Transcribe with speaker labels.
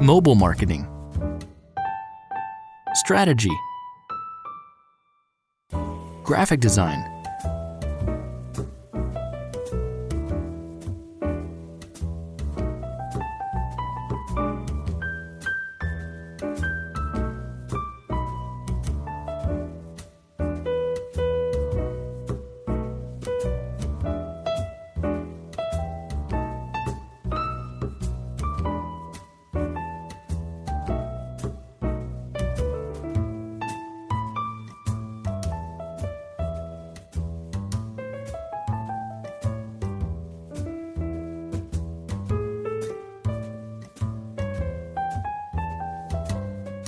Speaker 1: mobile marketing, strategy, graphic design,